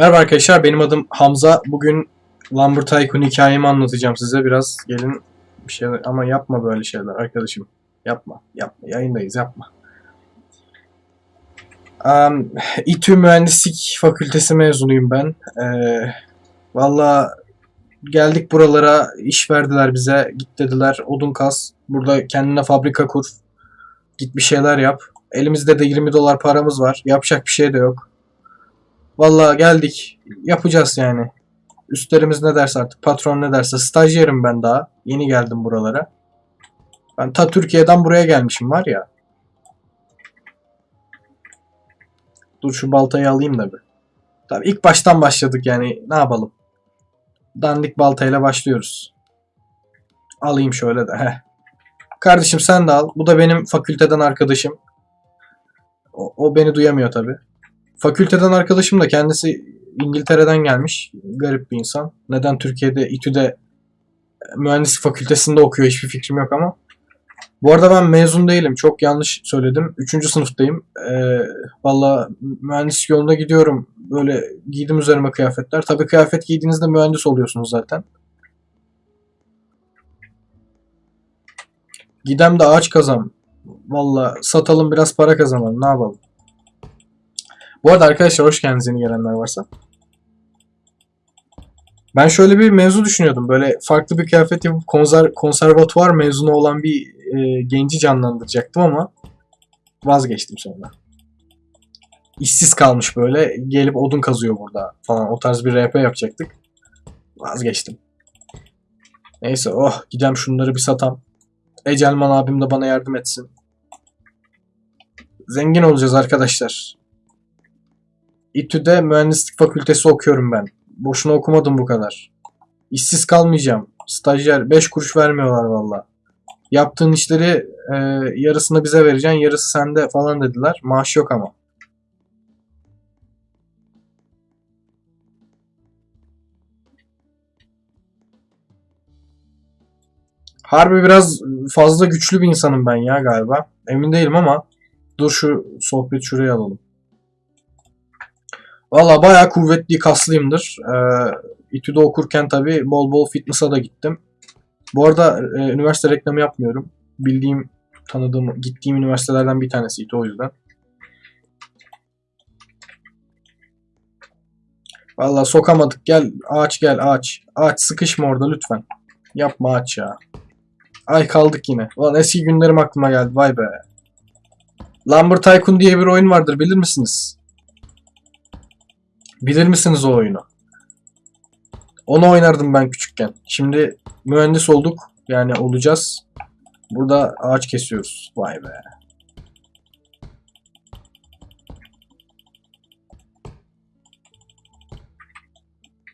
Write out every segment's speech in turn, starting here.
Merhaba arkadaşlar, benim adım Hamza. Bugün Lumber Tycoon hikayemi anlatacağım size. Biraz gelin bir şeyler ama yapma böyle şeyler arkadaşım. Yapma, yapma. Yayındayız, yapma. Um, İTÜ Mühendislik Fakültesi mezunuyum ben. Ee, Valla geldik buralara, iş verdiler bize. Git dediler, odun kas. Burada kendine fabrika kur. Git bir şeyler yap. Elimizde de 20 dolar paramız var. Yapacak bir şey de yok. Vallahi geldik. Yapacağız yani. Üstlerimiz ne derse artık. Patron ne derse. Stajyerim ben daha. Yeni geldim buralara. Ben ta Türkiye'den buraya gelmişim var ya. Dur şu baltayı alayım da bir. Tabii ilk baştan başladık yani. Ne yapalım? Dandik baltayla başlıyoruz. Alayım şöyle de. Heh. Kardeşim sen de al. Bu da benim fakülteden arkadaşım. O, o beni duyamıyor tabii. Fakülteden arkadaşım da kendisi İngiltere'den gelmiş. Garip bir insan. Neden Türkiye'de İTÜ'de mühendislik fakültesinde okuyor hiçbir fikrim yok ama. Bu arada ben mezun değilim. Çok yanlış söyledim. Üçüncü sınıftayım. Ee, Valla mühendislik yolunda gidiyorum. Böyle giydim üzerime kıyafetler. Tabii kıyafet giydiğinizde mühendis oluyorsunuz zaten. Gidem de ağaç kazan. Valla satalım biraz para kazanalım. Ne yapalım? Bu arada arkadaşlar hoş geldiniz yeni gelenler varsa. Ben şöyle bir mevzu düşünüyordum. Böyle farklı bir kıyafet yapıp konser, konservatuvar mezunu olan bir e, genci canlandıracaktım ama vazgeçtim sonra. İşsiz kalmış böyle. Gelip odun kazıyor burada falan. O tarz bir RP yapacaktık. Vazgeçtim. Neyse oh gidem şunları bir satam. Ecelman abim de bana yardım etsin. Zengin olacağız arkadaşlar. İTÜ'de mühendislik fakültesi okuyorum ben. Boşuna okumadım bu kadar. İşsiz kalmayacağım. Stajyer 5 kuruş vermiyorlar valla. Yaptığın işleri e, yarısını bize vereceksin, yarısı sende falan dediler. Maaş yok ama. Harbi biraz fazla güçlü bir insanım ben ya galiba. Emin değilim ama dur şu sohbet şuraya alalım. Valla bayağı kuvvetli, kaslıyımdır. Ee, İTÜ'de okurken tabi bol bol fitness'a da gittim. Bu arada e, üniversite reklamı yapmıyorum. Bildiğim, tanıdığım, gittiğim üniversitelerden bir tanesi İTÜ o yüzden. Valla sokamadık. Gel ağaç gel ağaç. Ağaç sıkışma orada lütfen. Yapma ağaç ya. Ay kaldık yine. Ulan eski günlerim aklıma geldi. Vay be. Lumber Tycoon diye bir oyun vardır bilir misiniz? Bilir misiniz o oyunu? Onu oynardım ben küçükken. Şimdi mühendis olduk. Yani olacağız. Burada ağaç kesiyoruz. Vay be.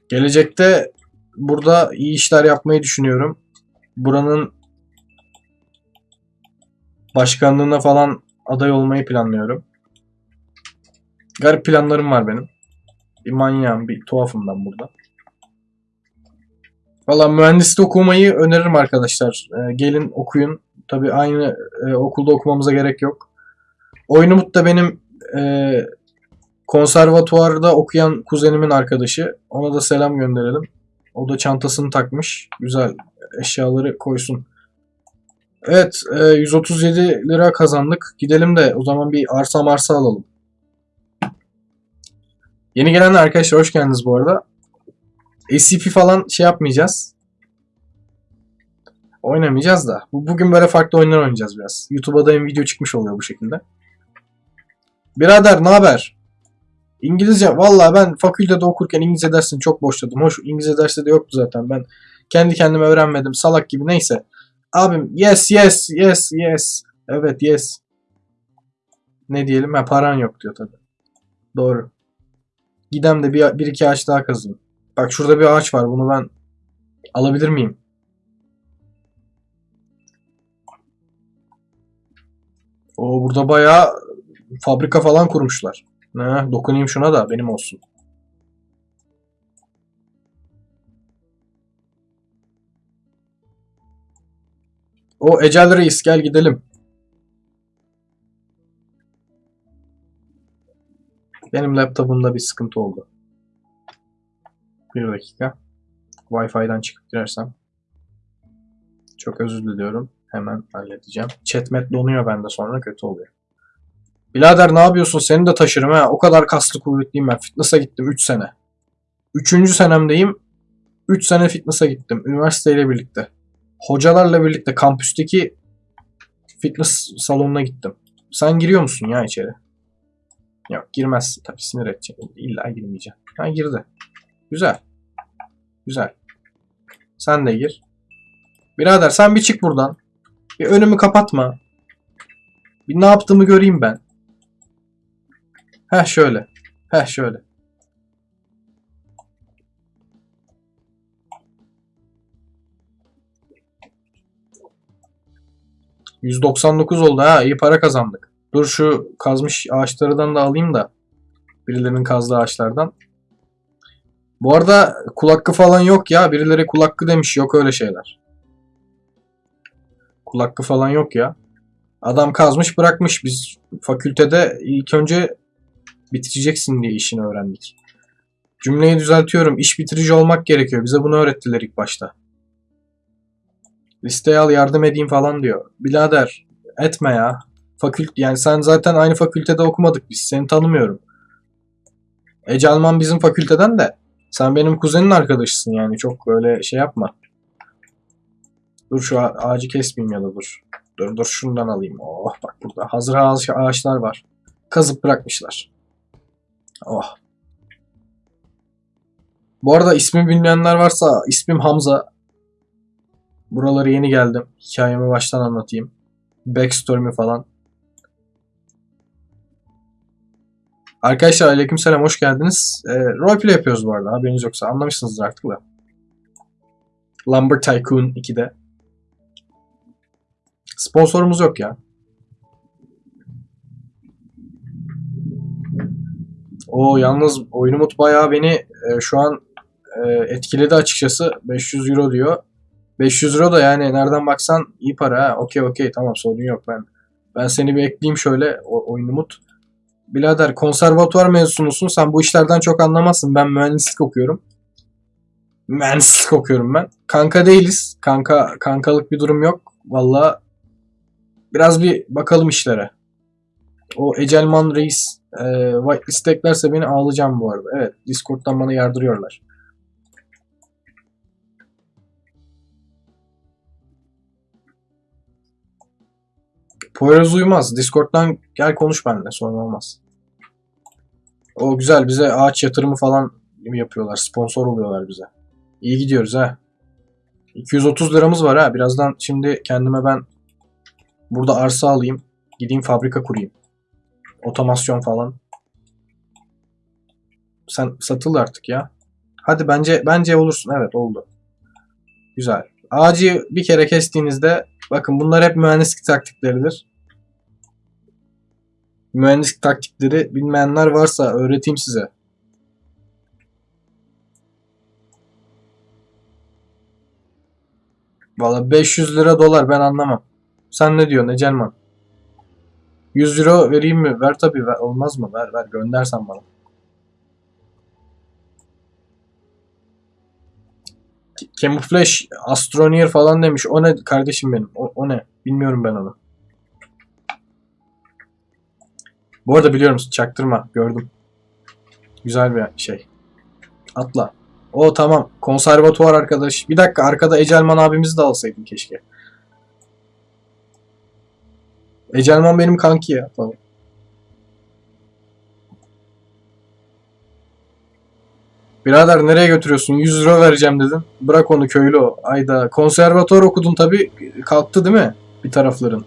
Gelecekte burada iyi işler yapmayı düşünüyorum. Buranın başkanlığına falan aday olmayı planlıyorum. Garip planlarım var benim. Bir manyağım, bir tuhafım ben burada. Valla mühendislik okumayı öneririm arkadaşlar. Ee, gelin okuyun. Tabi aynı e, okulda okumamıza gerek yok. Oyunumut da benim e, konservatuvarda okuyan kuzenimin arkadaşı. Ona da selam gönderelim. O da çantasını takmış. Güzel eşyaları koysun. Evet, e, 137 lira kazandık. Gidelim de o zaman bir arsa marsa alalım. Yeni gelenler arkadaşlar hoş geldiniz bu arada. SCP falan şey yapmayacağız. Oynamayacağız da. Bu- Bugün böyle farklı oyunlar oynayacağız biraz. YouTube'a da video çıkmış oluyor bu şekilde. Birader ne haber? İngilizce vallahi ben fakültede okurken İngilizce dersini çok boşladım. Hoş İngilizce dersi de yoktu zaten. Ben kendi kendime öğrenmedim. Salak gibi neyse. Abim yes yes yes yes. Evet yes. Ne diyelim? Ha paran yok diyor tabii. Doğru. Gidem de bir, bir iki ağaç daha kazayım. Bak şurada bir ağaç var. Bunu ben alabilir miyim? O burada bayağı fabrika falan kurmuşlar. Ne, dokunayım şuna da benim olsun. O Ecel Reis gel gidelim. Benim laptopumda bir sıkıntı oldu. Bir dakika. Wi-Fi'den çıkıp girersem. Çok özür diliyorum. Hemen halledeceğim. Chatmet donuyor bende sonra kötü oluyor. Birader ne yapıyorsun? Seni de taşırım ha. O kadar kaslı kuvvetliyim ben. Fitness'a gittim 3 sene. 3. senemdeyim. 3 sene fitness'a gittim. Üniversiteyle birlikte. Hocalarla birlikte kampüsteki fitness salonuna gittim. Sen giriyor musun ya içeri? Yok girmezsin tabii sinir edecek. İlla girmeyeceğim. Ha girdi. Güzel. Güzel. Sen de gir. Birader sen bir çık buradan. Bir önümü kapatma. Bir ne yaptığımı göreyim ben. Heh şöyle. Heh şöyle. %99 oldu ha iyi para kazandık. Dur şu kazmış ağaçlardan da alayım da. Birilerinin kazdığı ağaçlardan. Bu arada kul falan yok ya. Birileri kul demiş. Yok öyle şeyler. Kul falan yok ya. Adam kazmış bırakmış. Biz fakültede ilk önce bitireceksin diye işini öğrendik. Cümleyi düzeltiyorum. İş bitirici olmak gerekiyor. Bize bunu öğrettiler ilk başta. Listeye al yardım edeyim falan diyor. Bilader etme ya. Fakült yani sen zaten aynı fakültede okumadık biz. Seni tanımıyorum. Ece Alman bizim fakülteden de. Sen benim kuzenin arkadaşısın yani. Çok öyle şey yapma. Dur şu ağa- ağacı kesmeyeyim ya da dur. Dur dur şundan alayım. Oh bak burada hazır ağaç, ağaçlar var. Kazıp bırakmışlar. Oh. Bu arada ismi bilmeyenler varsa ismim Hamza. Buralara yeni geldim. Hikayemi baştan anlatayım. Backstory'mi falan. Arkadaşlar aleykümselam hoş geldiniz. E, roleplay yapıyoruz bu arada haberiniz yoksa anlamışsınızdır artık da. Lumber Tycoon 2'de. Sponsorumuz yok ya. O yalnız oyunumut bayağı beni e, şu an e, etkiledi açıkçası. 500 euro diyor. 500 euro da yani nereden baksan iyi para ha. Okey okey tamam sorun yok ben. Ben seni bir ekleyeyim şöyle o, oyunumut. Birader konservatuvar mezunusun. Sen bu işlerden çok anlamazsın. Ben mühendislik okuyorum. Mühendislik okuyorum ben. Kanka değiliz. Kanka kankalık bir durum yok. Valla biraz bir bakalım işlere. O Ecelman Reis e, whitelist eklerse beni ağlayacağım bu arada. Evet Discord'dan bana yardırıyorlar. Poyraz uyumaz. Discord'dan gel konuş benimle sorun olmaz. O güzel bize ağaç yatırımı falan yapıyorlar. Sponsor oluyorlar bize. İyi gidiyoruz ha. 230 liramız var ha. Birazdan şimdi kendime ben burada arsa alayım. Gideyim fabrika kurayım. Otomasyon falan. Sen satıl artık ya. Hadi bence bence olursun. Evet oldu. Güzel. Ağacı bir kere kestiğinizde bakın bunlar hep mühendislik taktikleridir. Mühendislik taktikleri bilmeyenler varsa öğreteyim size. Valla 500 lira dolar ben anlamam. Sen ne diyorsun Ecelman? 100 euro vereyim mi? Ver tabii. Ver. Olmaz mı? Ver ver göndersen bana. Camouflage Astroneer falan demiş. O ne kardeşim benim? O, o ne? Bilmiyorum ben onu. Bu arada biliyorum çaktırma. Gördüm. Güzel bir şey. Atla. O tamam. Konservatuvar arkadaş. Bir dakika arkada Ecelman abimizi de alsaydım keşke. Ecelman benim kanki ya falan. Birader nereye götürüyorsun? 100 euro vereceğim dedin. Bırak onu köylü o. Ayda. Konservatuvar okudun tabi. Kalktı değil mi? Bir tarafların.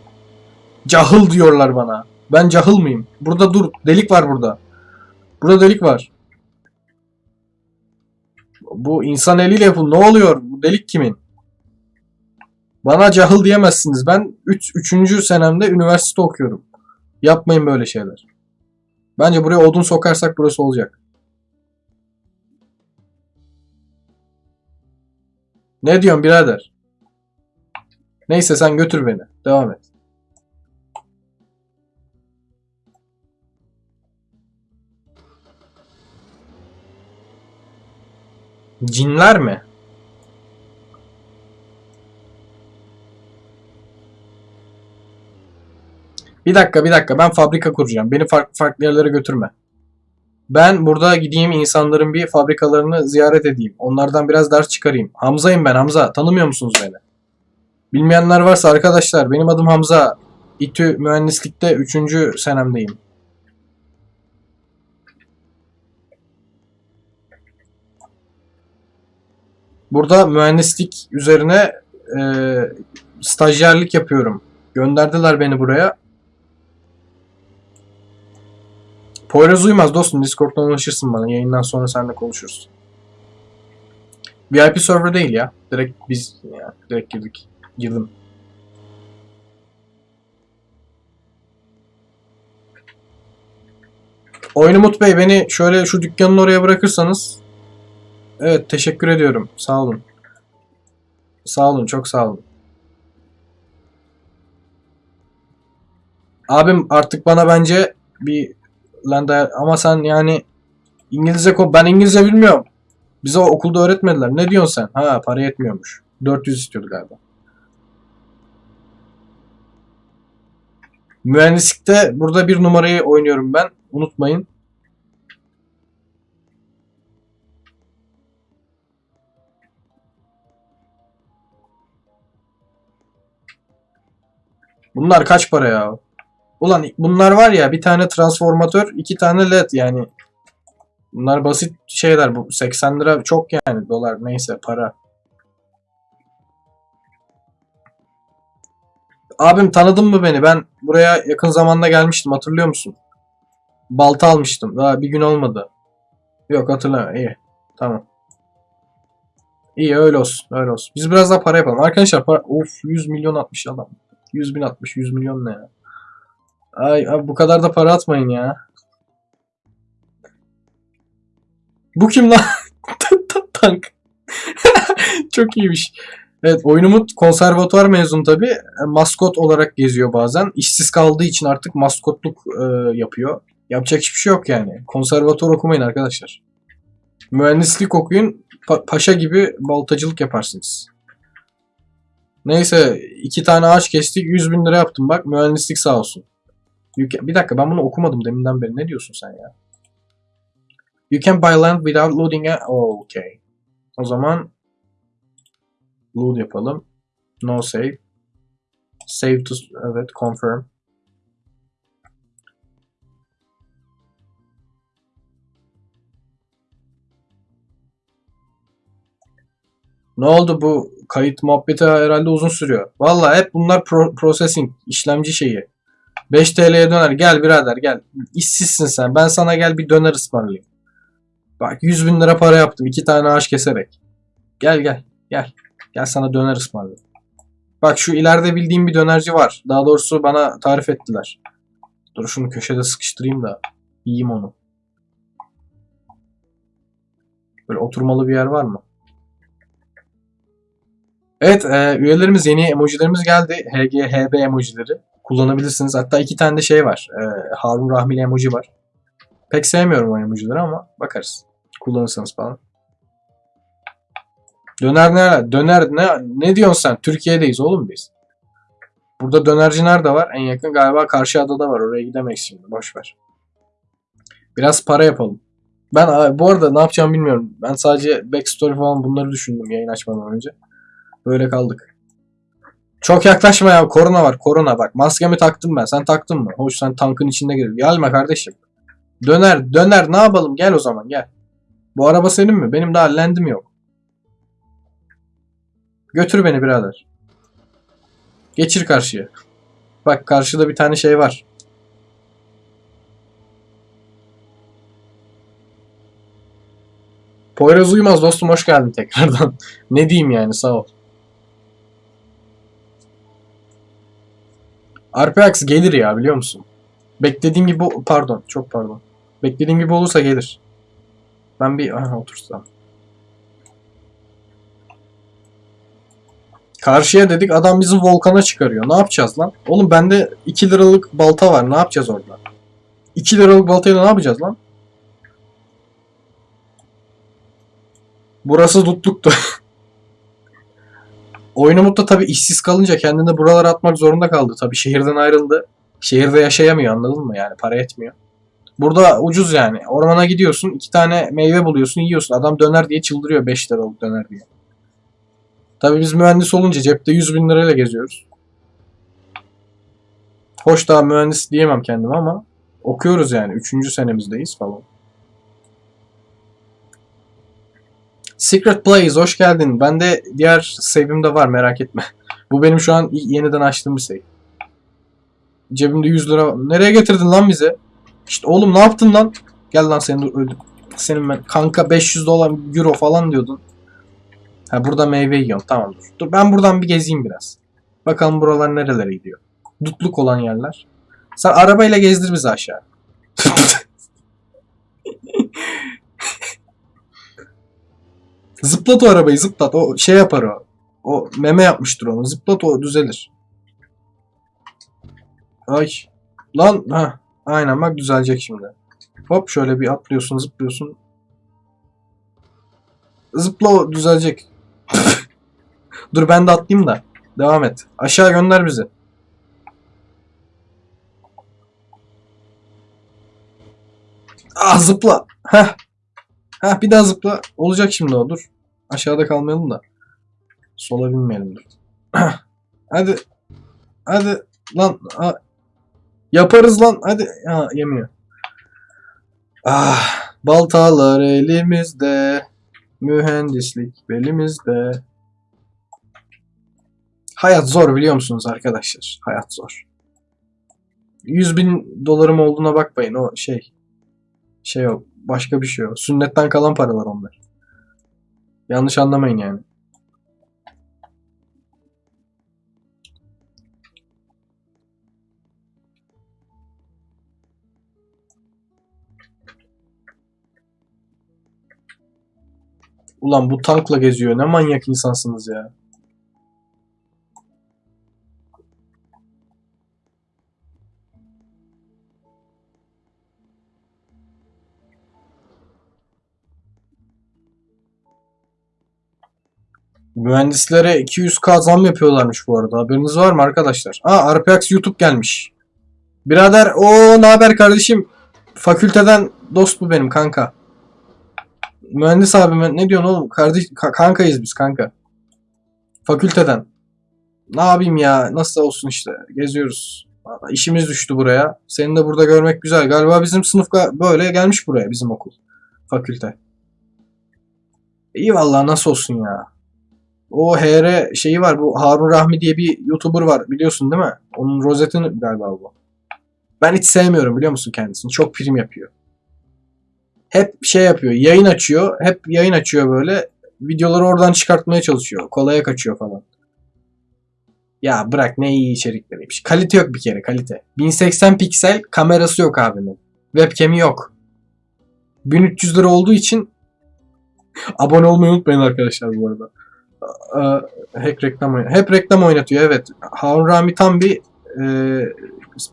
Cahıl diyorlar bana. Ben cahıl mıyım? Burada dur. Delik var burada. Burada delik var. Bu insan eliyle yapın. Ne oluyor? Bu delik kimin? Bana cahıl diyemezsiniz. Ben 3. Üç, 3. senemde üniversite okuyorum. Yapmayın böyle şeyler. Bence buraya odun sokarsak burası olacak. Ne diyorsun birader? Neyse sen götür beni. Devam et. Cinler mi? Bir dakika bir dakika ben fabrika kuracağım. Beni farklı farklı yerlere götürme. Ben burada gideyim insanların bir fabrikalarını ziyaret edeyim. Onlardan biraz ders çıkarayım. Hamza'yım ben Hamza. Tanımıyor musunuz beni? Bilmeyenler varsa arkadaşlar benim adım Hamza. İTÜ mühendislikte 3. senemdeyim. Burada mühendislik üzerine e, stajyerlik yapıyorum. Gönderdiler beni buraya. Poyraz uymaz dostum. Discord'dan ulaşırsın bana. Yayından sonra seninle konuşuruz. VIP server değil ya. Direkt biz ya, direkt girdik. Girdim. Oyun Umut Bey beni şöyle şu dükkanın oraya bırakırsanız. Evet teşekkür ediyorum. Sağ olun. Sağ olun çok sağ olun. Abim artık bana bence bir lan da ama sen yani İngilizce ko ben İngilizce bilmiyorum. Bize okulda öğretmediler. Ne diyorsun sen? Ha para yetmiyormuş. 400 istiyordu galiba. Mühendislikte burada bir numarayı oynuyorum ben. Unutmayın. Bunlar kaç para ya? Ulan bunlar var ya bir tane transformatör, iki tane led yani. Bunlar basit şeyler. Bu 80 lira çok yani dolar neyse para. Abim tanıdın mı beni? Ben buraya yakın zamanda gelmiştim hatırlıyor musun? Balta almıştım. Daha bir gün olmadı. Yok hatırlamıyorum. İyi. Tamam. İyi öyle olsun. Öyle olsun. Biz biraz daha para yapalım. Arkadaşlar para... Of 100 milyon atmış adam. 100 bin atmış. 100 milyon ne ya? Ay abi bu kadar da para atmayın ya. Bu kim lan? Tank. Çok iyiymiş. Evet oyunumuz konservatuvar mezun tabi. Maskot olarak geziyor bazen. İşsiz kaldığı için artık maskotluk e, yapıyor. Yapacak hiçbir şey yok yani. Konservatuvar okumayın arkadaşlar. Mühendislik okuyun. pa- paşa gibi baltacılık yaparsınız. Neyse iki tane ağaç kestik 100 bin lira yaptım bak mühendislik sağ olsun. You can- bir dakika ben bunu okumadım deminden beri ne diyorsun sen ya? You can buy land without loading a... Oh, okay. O zaman load yapalım. No save. Save to... Evet confirm. Ne oldu bu kayıt muhabbeti herhalde uzun sürüyor. Vallahi hep bunlar pro- processing, işlemci şeyi. 5 TL'ye döner. Gel birader gel. İşsizsin sen. Ben sana gel bir döner ısmarlayayım. Bak 100 bin lira para yaptım. iki tane ağaç keserek. Gel gel. Gel. Gel sana döner ısmarlayayım. Bak şu ileride bildiğim bir dönerci var. Daha doğrusu bana tarif ettiler. Dur şunu köşede sıkıştırayım da yiyeyim onu. Böyle oturmalı bir yer var mı? Evet, e, üyelerimiz yeni emojilerimiz geldi. HG, HB emojileri kullanabilirsiniz. Hatta iki tane de şey var. E, Harun Rahmili emoji var. Pek sevmiyorum o emojileri ama bakarız. Kullanırsanız falan. Döner ne? Döner ne? Ne diyorsun sen? Türkiye'deyiz oğlum biz. Burada dönerci nerede var? En yakın galiba karşı adada var. Oraya gidemeyiz şimdi. Boş ver. Biraz para yapalım. Ben bu arada ne yapacağımı bilmiyorum. Ben sadece backstory falan bunları düşündüm yayın açmadan önce. Böyle kaldık. Çok yaklaşma ya. Korona var. Korona bak. Maskemi taktım ben. Sen taktın mı? Hoş sen tankın içinde gir. Gelme kardeşim. Döner. Döner. Ne yapalım? Gel o zaman gel. Bu araba senin mi? Benim daha lendim yok. Götür beni birader. Geçir karşıya. Bak karşıda bir tane şey var. Poyraz Uymaz dostum hoş geldin tekrardan. ne diyeyim yani sağ ol. RPX gelir ya biliyor musun? Beklediğim gibi pardon çok pardon. Beklediğim gibi olursa gelir. Ben bir aha, otursam. Karşıya dedik adam bizi volkana çıkarıyor. Ne yapacağız lan? Oğlum bende 2 liralık balta var. Ne yapacağız orada? 2 liralık baltayla ne yapacağız lan? Burası dutluktu. Oyun da tabii işsiz kalınca kendini buralara atmak zorunda kaldı. Tabii şehirden ayrıldı. Şehirde yaşayamıyor anladın mı? Yani para etmiyor. Burada ucuz yani. Ormana gidiyorsun iki tane meyve buluyorsun yiyorsun. Adam döner diye çıldırıyor 5 liralık döner diye. Tabii biz mühendis olunca cepte 100 bin lirayla geziyoruz. Hoş daha mühendis diyemem kendime ama okuyoruz yani. Üçüncü senemizdeyiz falan. Secret Blaze hoş geldin. Ben de diğer save'im de var merak etme. Bu benim şu an yeniden açtığım bir save. Cebimde 100 lira. Nereye getirdin lan bize? İşte oğlum ne yaptın lan? Gel lan seni öldük. Senin ben kanka 500 dolar euro falan diyordun. Ha burada meyve yiyorum tamam dur. Dur ben buradan bir gezeyim biraz. Bakalım buralar nerelere gidiyor. Dutluk olan yerler. Sen arabayla gezdir bizi aşağı. zıplat o arabayı zıplat. O şey yapar o. O meme yapmıştır onu. Zıplat o düzelir. Ay. Lan ha. Aynen bak düzelecek şimdi. Hop şöyle bir atlıyorsun zıplıyorsun. Zıpla o düzelecek. Dur ben de atlayayım da. Devam et. Aşağı gönder bizi. Ah zıpla. Heh. Heh bir daha zıpla. Olacak şimdi o dur. Aşağıda kalmayalım da. Sola binmeyelim dur. Hadi. Hadi. Lan. Ha. Yaparız lan. Hadi. Ha yemiyor. Ah. Baltalar elimizde. Mühendislik belimizde. Hayat zor biliyor musunuz arkadaşlar? Hayat zor. 100 bin dolarım olduğuna bakmayın o şey. Şey o başka bir şey o. Sünnetten kalan paralar onlar. Yanlış anlamayın yani. Ulan bu tankla geziyor. Ne manyak insansınız ya. Mühendislere 200k zam yapıyorlarmış bu arada. Haberiniz var mı arkadaşlar? Aa RPX YouTube gelmiş. Birader o ne haber kardeşim? Fakülteden dost bu benim kanka. Mühendis abime ne diyorsun oğlum? Kardeş ka- kankayız biz kanka. Fakülteden. Ne yapayım ya? Nasıl olsun işte. Geziyoruz. Vallahi işimiz düştü buraya. Seni de burada görmek güzel. Galiba bizim sınıf böyle gelmiş buraya bizim okul. Fakülte. İyi vallahi nasıl olsun ya. O HR şeyi var. Bu Harun Rahmi diye bir YouTuber var. Biliyorsun değil mi? Onun rozetini galiba bu. Ben hiç sevmiyorum biliyor musun kendisini. Çok prim yapıyor. Hep şey yapıyor. Yayın açıyor. Hep yayın açıyor böyle. Videoları oradan çıkartmaya çalışıyor. Kolaya kaçıyor falan. Ya bırak ne iyi içerikleriymiş. Kalite yok bir kere kalite. 1080 piksel kamerası yok abinin. Webcam'i yok. 1300 lira olduğu için abone olmayı unutmayın arkadaşlar bu arada. Hep reklam oynatıyor. Hep reklam oynatıyor evet. Harun Rami tam bir e,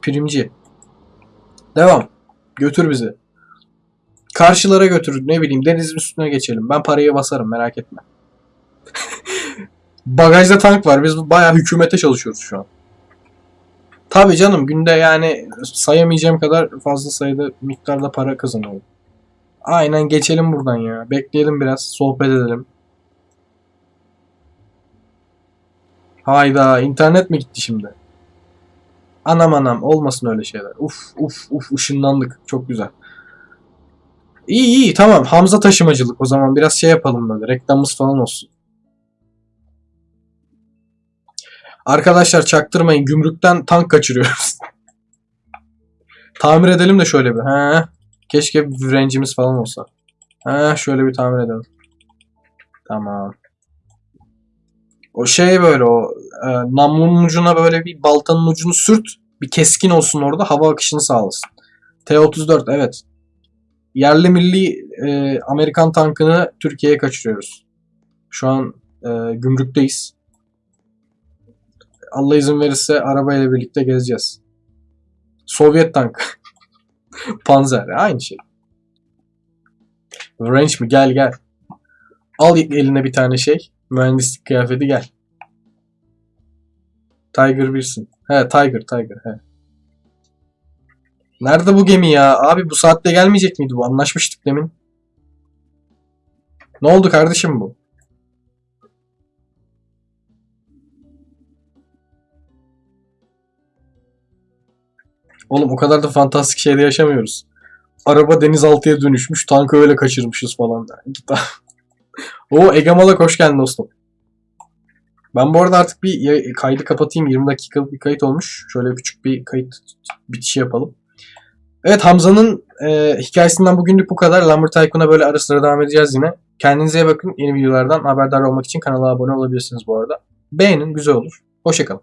primci. Devam. Götür bizi. Karşılara götür. Ne bileyim denizin üstüne geçelim. Ben parayı basarım merak etme. Bagajda tank var. Biz bayağı hükümete çalışıyoruz şu an. Tabii canım günde yani sayamayacağım kadar fazla sayıda miktarda para kazanıyorum. Aynen geçelim buradan ya. Bekleyelim biraz. Sohbet edelim. Hayda internet mi gitti şimdi? Anam anam olmasın öyle şeyler. Uf uf uf ışınlandık. Çok güzel. İyi iyi tamam. Hamza taşımacılık o zaman biraz şey yapalım böyle. Reklamımız falan olsun. Arkadaşlar çaktırmayın. Gümrükten tank kaçırıyoruz. tamir edelim de şöyle bir. He. Keşke bir rencimiz falan olsa. He şöyle bir tamir edelim. Tamam. O şey böyle o e, namlunun ucuna böyle bir baltanın ucunu sürt. Bir keskin olsun orada hava akışını sağlasın. T-34 evet. Yerli milli e, Amerikan tankını Türkiye'ye kaçırıyoruz. Şu an e, gümrükteyiz. Allah izin verirse arabayla birlikte gezeceğiz. Sovyet tank. Panzer aynı şey. Range mi? Gel gel. Al eline bir tane şey. Mühendislik kıyafeti gel. Tiger birsin. He Tiger Tiger he. Nerede bu gemi ya? Abi bu saatte gelmeyecek miydi bu? Anlaşmıştık demin. Ne oldu kardeşim bu? Oğlum o kadar da fantastik şeyde yaşamıyoruz. Araba denizaltıya dönüşmüş, tankı öyle kaçırmışız falan. Git. Oo Ege Malak hoş geldin dostum. Ben bu arada artık bir kaydı kapatayım. 20 dakikalık bir kayıt olmuş. Şöyle küçük bir kayıt bitişi yapalım. Evet Hamza'nın e, hikayesinden bugünlük bu kadar. Lambert Tycoon'a böyle ara sıra devam edeceğiz yine. Kendinize iyi bakın. Yeni videolardan haberdar olmak için kanala abone olabilirsiniz bu arada. Beğenin güzel olur. Hoşçakalın.